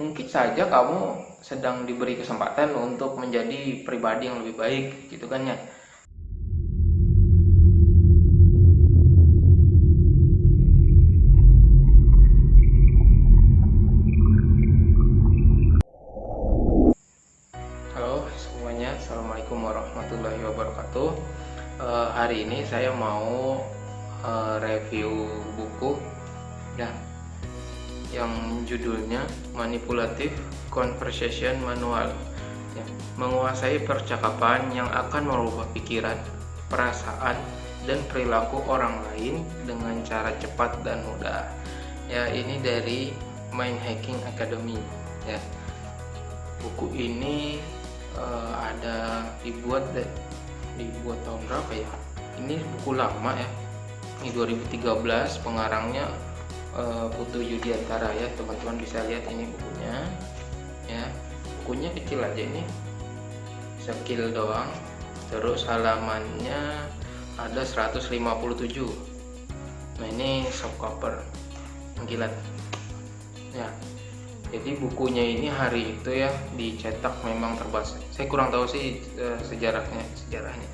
mungkin saja kamu sedang diberi kesempatan untuk menjadi pribadi yang lebih baik gitu kan ya judulnya Manipulative Conversation Manual ya, Menguasai percakapan yang akan merubah pikiran, perasaan, dan perilaku orang lain dengan cara cepat dan mudah. Ya ini dari Mind Hacking Academy ya. Buku ini uh, ada dibuat dibuat tahun berapa ya? Ini buku lama ya. Ini 2013 pengarangnya uh, Putu Yudiantara ya teman-teman bisa lihat ini bukunya ya. Bukunya kecil aja ini skill doang. Terus halamannya ada 157 nah ini soft cover mengkilat ya. Jadi bukunya ini hari itu ya dicetak memang terbatas. Saya kurang tahu sih e, sejarahnya sejarahnya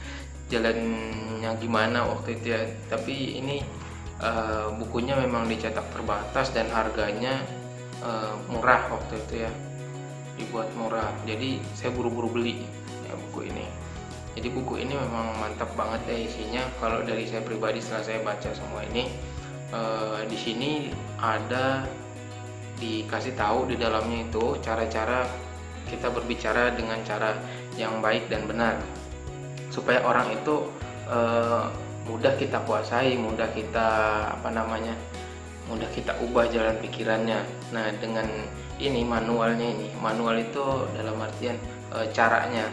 jalannya gimana waktu itu ya. Tapi ini e, bukunya memang dicetak terbatas dan harganya e, murah waktu itu ya. Dibuat murah. Jadi saya buru-buru beli ya buku ini. Jadi buku ini memang mantap banget ya isinya. Kalau dari saya pribadi setelah saya baca semua ini e, di sini ada dikasih tahu di dalamnya itu cara-cara kita berbicara dengan cara yang baik dan benar. Supaya orang itu mudah kita kuasai mudah kita apa namanya mudah kita ubah jalan pikirannya. Nah dengan ini manualnya ini manual itu dalam artian e, caranya.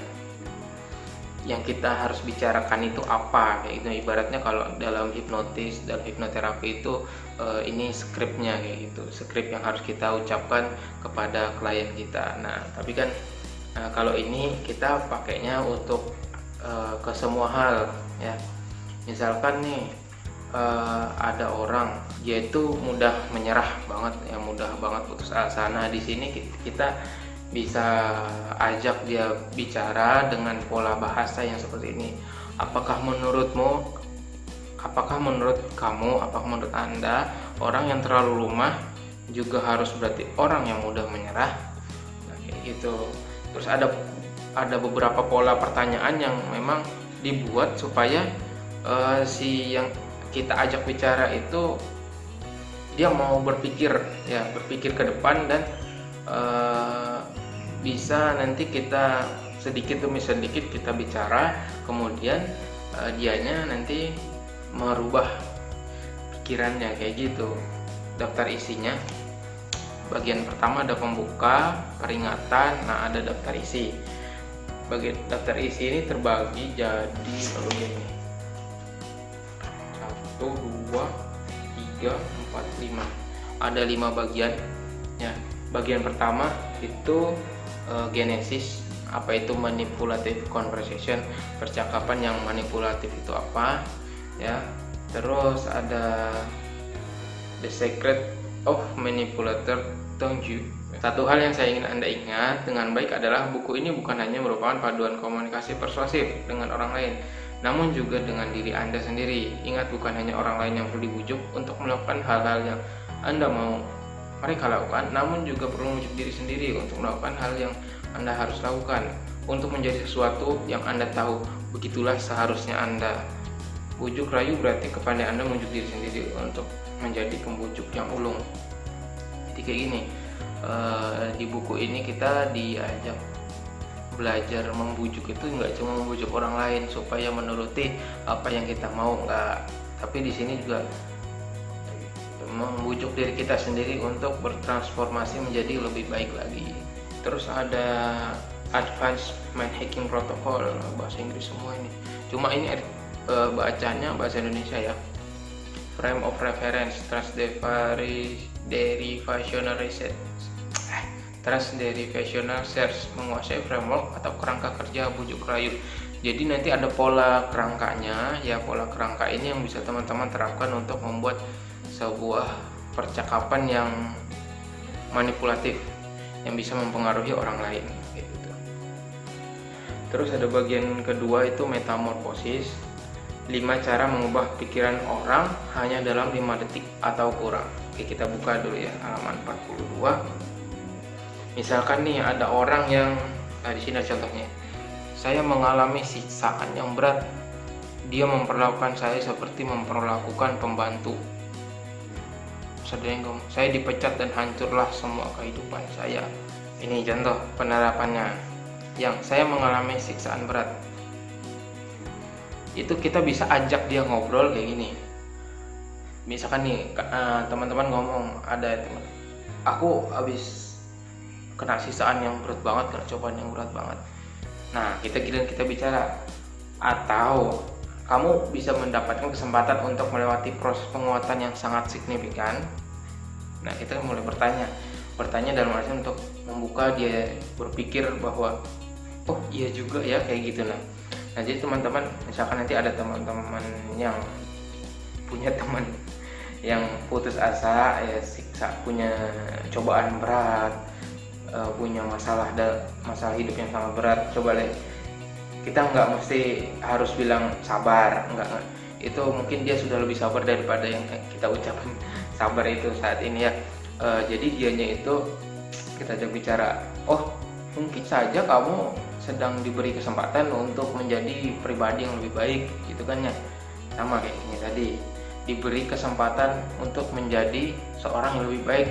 Yang kita harus bicarakan itu apa kayak gitu. Ibaratnya kalau dalam hipnotis dan hipnoterapi itu uh, ini skripnya kayak gitu. Skrip yang harus kita ucapkan kepada klien kita. Nah tapi kan uh, kalau ini kita pakainya untuk uh, ke semua hal ya misalkan nih uh, ada orang dia itu mudah menyerah banget ya mudah banget putus asa. Nah di sini kita bisa ajak dia bicara dengan pola bahasa yang seperti ini. Apakah menurutmu apakah menurut kamu apakah menurut anda orang yang terlalu lumah juga harus berarti orang yang mudah menyerah? Nah, kayak gitu. Terus ada ada beberapa pola pertanyaan yang memang dibuat supaya uh, si yang kita ajak bicara itu dia mau berpikir ya berpikir ke depan dan uh, bisa nanti kita sedikit demi sedikit kita bicara kemudian uh, dianya nanti merubah pikirannya kayak gitu. Daftar isinya bagian pertama ada pembuka peringatan nah ada daftar isi. Bagian daftar isi ini terbagi jadi begini satu dua tiga empat lima. Ada lima bagian ya. Bagian pertama itu uh, genesis apa itu manipulative conversation percakapan yang manipulatif itu apa ya. Terus ada the secret of manipulator Tongju. Satu hal yang saya ingin anda ingat dengan baik adalah buku ini bukan hanya merupakan paduan komunikasi persuasif dengan orang lain namun juga dengan diri anda sendiri ingat bukan hanya orang lain yang perlu dibujuk untuk melakukan hal-hal yang anda mau mereka lakukan namun juga perlu membujuk diri sendiri untuk melakukan hal yang anda harus lakukan untuk menjadi sesuatu yang Anda tahu. Begitulah seharusnya Anda. Bujuk rayu berarti kepada Anda membujuk diri sendiri untuk menjadi pembujuk yang ulung. Jadi kayak gini, uh, di buku ini kita diajak belajar membujuk itu nggak cuma membujuk orang lain supaya menuruti apa yang kita mau nggak. Tapi di sini juga membujuk diri kita sendiri untuk bertransformasi menjadi lebih baik lagi. Terus ada advanced mind hacking protocol bahasa Inggris semua ini. Cuma ini e, bacanya bahasa Indonesia ya. Frame of reference trust derivational research eh, trust derivational search menguasai framework atau kerangka kerja bujuk rayu. Jadi nanti ada pola kerangkanya. Ya pola kerangka ini yang bisa teman-teman terapkan untuk membuat sebuah percakapan yang manipulatif yang bisa mempengaruhi orang lain gitu. terus ada bagian kedua itu metamorfosis. 5 cara mengubah pikiran orang hanya dalam 5 detik atau kurang. Oke kita buka dulu ya halaman 42 misalkan nih ada orang yang nah di sini contohnya. Saya mengalami siksaan yang berat. Dia memperlakukan saya seperti memperlakukan pembantu. Saya dipecat dan hancurlah semua kehidupan saya. Ini contoh penerapannya. Yang saya mengalami siksaan berat. Itu kita bisa ajak dia ngobrol kayak gini. Misalkan nih eh, teman-teman ngomong ada teman aku habis kena siksaan yang berat banget kena cobaan yang berat banget. Nah kita kira kita bicara. Atau kamu bisa mendapatkan kesempatan untuk melewati proses penguatan yang sangat signifikan. Nah kita mulai bertanya. Bertanya dalam artian untuk membuka dia berpikir bahwa oh iya juga ya kayak gitu. Nah nah jadi teman-teman misalkan nanti ada teman-teman yang punya teman yang putus asa ya siksa punya cobaan berat uh, punya masalah masalah hidup yang sangat berat. Coba lihat. Kita nggak mesti harus bilang sabar nggak itu mungkin dia sudah lebih sabar daripada yang kita ucapkan. Sabar itu saat ini ya. E, jadi dianya itu kita ajak bicara oh mungkin saja kamu sedang diberi kesempatan untuk menjadi pribadi yang lebih baik gitu kan ya. Sama kayak ini tadi. Diberi kesempatan untuk menjadi seorang yang lebih baik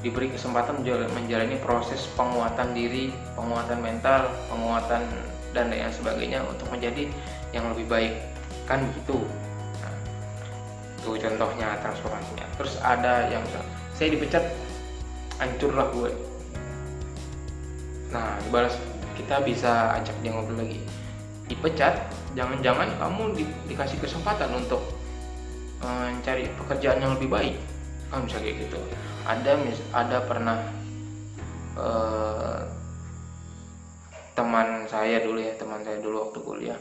diberi kesempatan menjalani proses penguatan diri penguatan mental penguatan dan lain sebagainya untuk menjadi yang lebih baik. Kan begitu. Nah, itu contohnya transformasinya. Terus ada yang saya dipecat hancurlah gue nah dibalas kita bisa ajak dia ngobrol lagi. Dipecat jangan-jangan kamu di, dikasih kesempatan untuk mencari uh, pekerjaan yang lebih baik. Kan bisa kayak gitu ada mis ada pernah uh, teman saya dulu ya teman saya dulu waktu kuliah.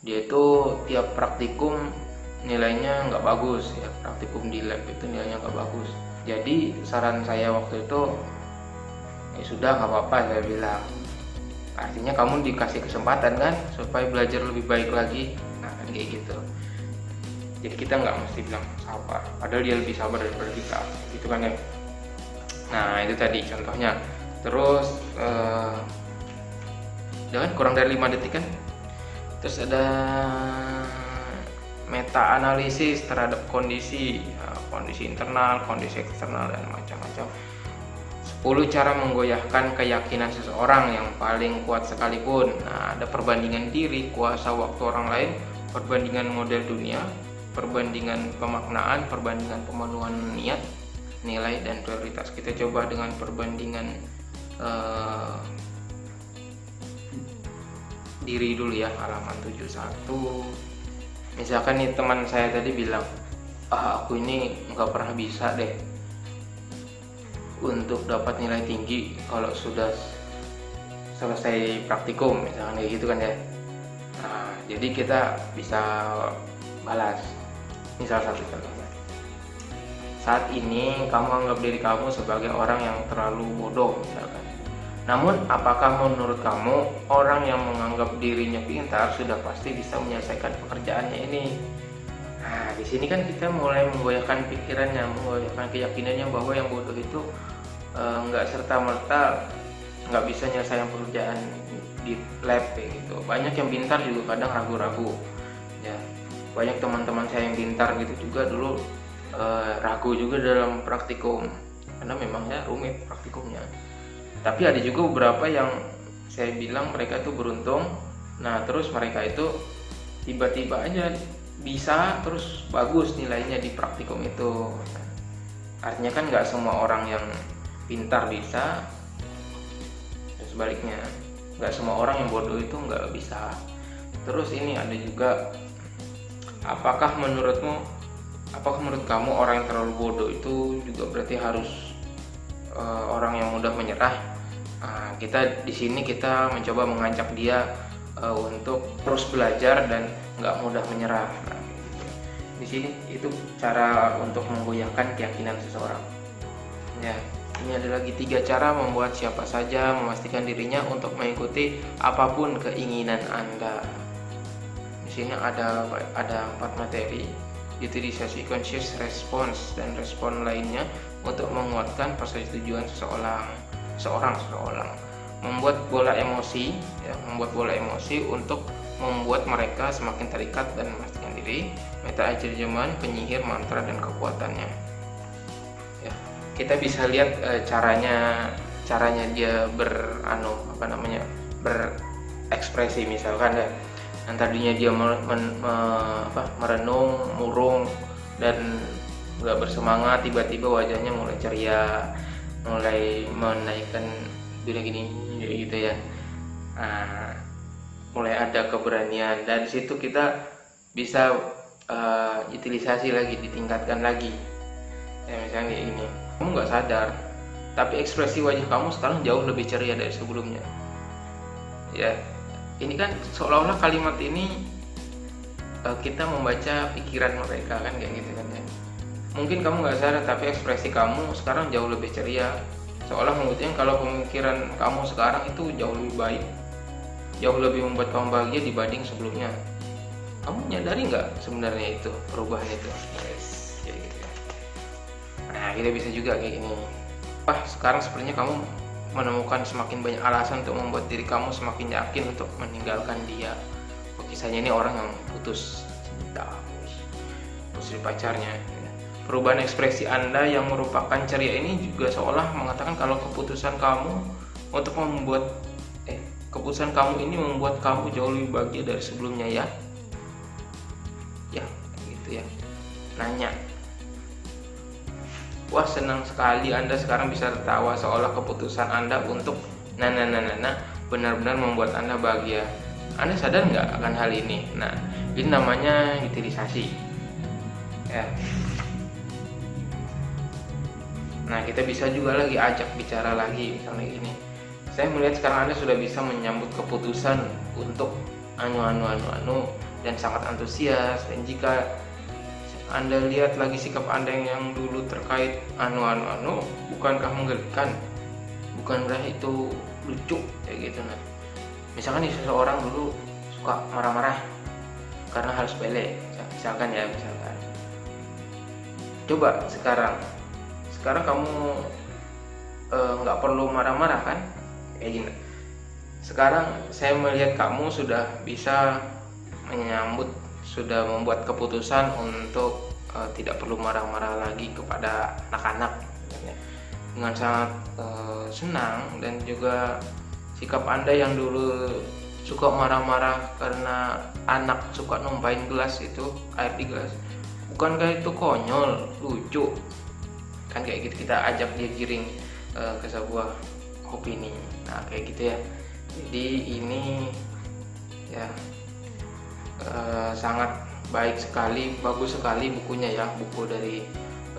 Dia itu tiap praktikum nilainya nggak bagus ya praktikum di lab itu nilainya nggak bagus. Jadi saran saya waktu itu ya sudah nggak apa-apa saya bilang. Artinya kamu dikasih kesempatan kan supaya belajar lebih baik lagi. Nah kayak gitu jadi kita nggak mesti bilang sabar. Padahal dia lebih sabar daripada kita. Gitu kan ya nah itu tadi contohnya. Terus eh, dengan kurang dari 5 detik kan? Terus ada meta analisis terhadap kondisi ya, kondisi internal kondisi eksternal dan macam-macam. 10 cara menggoyahkan keyakinan seseorang yang paling kuat sekalipun. Nah ada perbandingan diri kuasa waktu orang lain perbandingan model dunia perbandingan pemaknaan perbandingan pemenuhan niat nilai dan prioritas. Kita coba dengan perbandingan uh, diri dulu ya halaman 71 misalkan nih teman saya tadi bilang ah aku ini nggak pernah bisa deh untuk dapat nilai tinggi kalau sudah selesai praktikum misalkan kayak gitu kan ya. Nah jadi kita bisa balas misal satu contohnya saat ini kamu anggap diri kamu sebagai orang yang terlalu bodoh misalkan namun, apakah menurut kamu orang yang menganggap dirinya pintar sudah pasti bisa menyelesaikan pekerjaannya ini? Nah, di sini kan kita mulai menggoyahkan pikirannya, menggoyahkan keyakinannya bahwa yang bodoh itu eh, nggak e, serta merta nggak bisa menyelesaikan pekerjaan di lab gitu. Banyak yang pintar juga kadang ragu-ragu. Ya, banyak teman-teman saya yang pintar gitu juga dulu e, ragu juga dalam praktikum. Karena memangnya rumit praktikumnya. Tapi ada juga beberapa yang saya bilang mereka itu beruntung. Nah terus mereka itu tiba-tiba aja bisa terus bagus nilainya di praktikum itu. Artinya kan nggak semua orang yang pintar bisa. Dan sebaliknya nggak semua orang yang bodoh itu nggak bisa. Terus ini ada juga apakah menurutmu apakah menurut kamu orang yang terlalu bodoh itu juga berarti harus uh, orang yang mudah menyerah Nah, kita di sini kita mencoba mengajak dia uh, untuk terus belajar dan nggak mudah menyerah. Nah, di sini itu cara untuk menggoyahkan keyakinan seseorang. Ya, ini ada lagi tiga cara membuat siapa saja memastikan dirinya untuk mengikuti apa pun keinginan Anda. Sini ada ada empat materi, utilisasi conscious response dan respon lainnya untuk menguatkan persetujuan seseorang, seorang seseorang, membuat bola emosi, ya, membuat bola emosi untuk membuat mereka semakin terikat dan memastikan diri, meta ajarjaman, penyihir, mantra dan kekuatannya. Kita bisa lihat e, caranya caranya dia beranu apa namanya berekspresi misalkan ya yang tadinya dia men, men, me, apa, merenung murung dan nggak bersemangat tiba-tiba wajahnya mulai ceria mulai menaikkan bila gini gitu ya. Nah, mulai ada keberanian dan situ kita bisa uh, utilisasi lagi ditingkatkan lagi. Ya misalnya kayak gini kamu nggak sadar tapi ekspresi wajah kamu sekarang jauh lebih ceria dari sebelumnya. Ya ini kan seolah-olah kalimat ini uh, kita membaca pikiran mereka kan kayak gitu kan ya mungkin kamu nggak sadar tapi ekspresi kamu sekarang jauh lebih ceria. Seolah membuktikan kalau pemikiran kamu sekarang itu jauh lebih baik jauh lebih membuat kamu bahagia dibanding sebelumnya. Kamu nyadari nggak sebenarnya itu perubahan itu? Yes. gitu nah kita bisa juga kayak gini. Wah sekarang sepertinya kamu menemukan semakin banyak alasan untuk membuat diri kamu semakin yakin untuk meninggalkan dia. Kisahnya ini orang yang putus cinta putus pacarnya perubahan ekspresi anda yang merupakan ceria ini juga seolah mengatakan kalau keputusan kamu untuk membuat eh keputusan kamu ini membuat kamu jauh lebih bahagia dari sebelumnya ya? Ya gitu ya. Nanya wah senang sekali Anda sekarang bisa tertawa seolah keputusan Anda untuk nana nana nana benar-benar membuat Anda bahagia. Anda sadar nggak akan hal ini? Nah, ini namanya utilisasi. Ya. Nah, kita bisa juga lagi ajak bicara lagi misalnya ini. Saya melihat sekarang Anda sudah bisa menyambut keputusan untuk anu anu anu anu dan sangat antusias dan jika anda lihat lagi sikap Anda yang dulu terkait anu-anu-anu, bukankah menggelikan? Bukankah itu lucu kayak gitu nah. Misalkan nih seseorang dulu suka marah-marah karena harus sepele, misalkan ya, misalkan. Coba sekarang, sekarang kamu eh, nggak e, perlu marah-marah kan? Kayak gini. Sekarang saya melihat kamu sudah bisa menyambut sudah membuat keputusan untuk uh, tidak perlu marah-marah lagi kepada anak-anak. Dengan sangat uh, senang dan juga sikap anda yang dulu suka marah-marah karena anak suka numpain gelas itu air di gelas bukankah itu konyol lucu? Kan kayak gitu kita ajak dia giring uh, ke sebuah opini. Nah kayak gitu ya. Jadi ini ya Eh, sangat baik sekali, bagus sekali bukunya ya, buku dari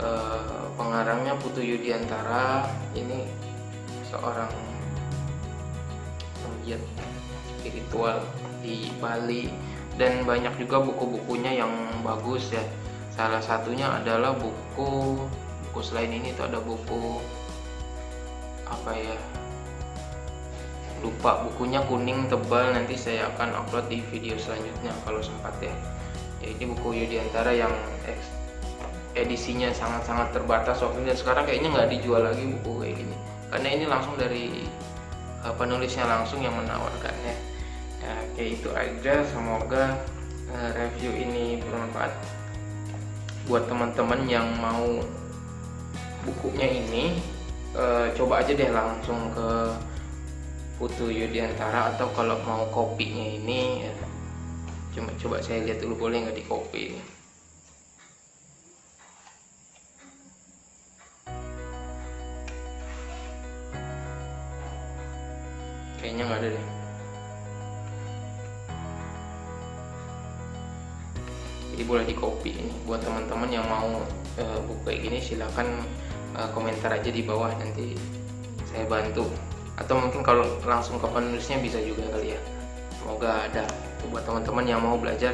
uh, pengarangnya Putu Yudiantara. Ini seorang penggiat spiritual di Bali dan banyak juga buku-bukunya yang bagus ya. Salah satunya adalah buku buku selain ini itu ada buku apa ya lupa bukunya kuning tebal nanti saya akan upload di video selanjutnya kalau sempat ya. Ya ini buku Yudiantara yang edisinya sangat-sangat terbatas waktu dan sekarang kayaknya nggak dijual lagi buku kayak gini. Karena ini langsung dari uh, penulisnya langsung yang menawarkannya ya. Kayak itu aja. Semoga uh, review ini bermanfaat buat teman-teman yang mau bukunya ini. Uh, coba aja deh langsung ke Putu Yudiantara atau kalau mau kopinya ini ya, cuma coba saya lihat dulu boleh nggak di kopi ini. kayaknya nggak ada deh. Jadi boleh di copy ini. Buat teman-teman yang mau uh, kayak gini silahkan uh, komentar aja di bawah. Nanti saya bantu atau mungkin kalau langsung ke penulisnya bisa juga kali ya. Semoga ada buat teman-teman yang mau belajar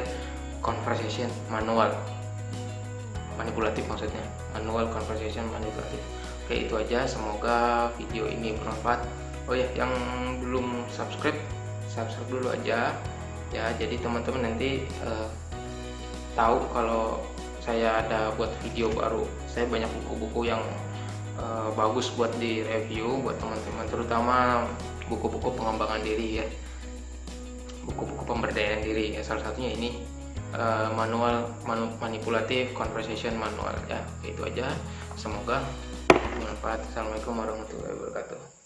conversation manual. Manipulatif maksudnya. Manual conversation manipulatif. Oke itu aja. Semoga video ini bermanfaat. Oh ya yang belum subscribe subscribe dulu aja. Ya jadi teman-teman nanti uh, tahu kalau saya ada buat video baru. Saya banyak buku-buku yang uh, bagus buat di review buat teman-teman terutama buku-buku pengembangan diri ya. Buku-buku pemberdayaan diri. Ya salah satunya ini uh, manual manu, manipulatif conversation manual ya. Itu aja. Semoga bermanfaat. Assalamualaikum warahmatullahi wabarakatuh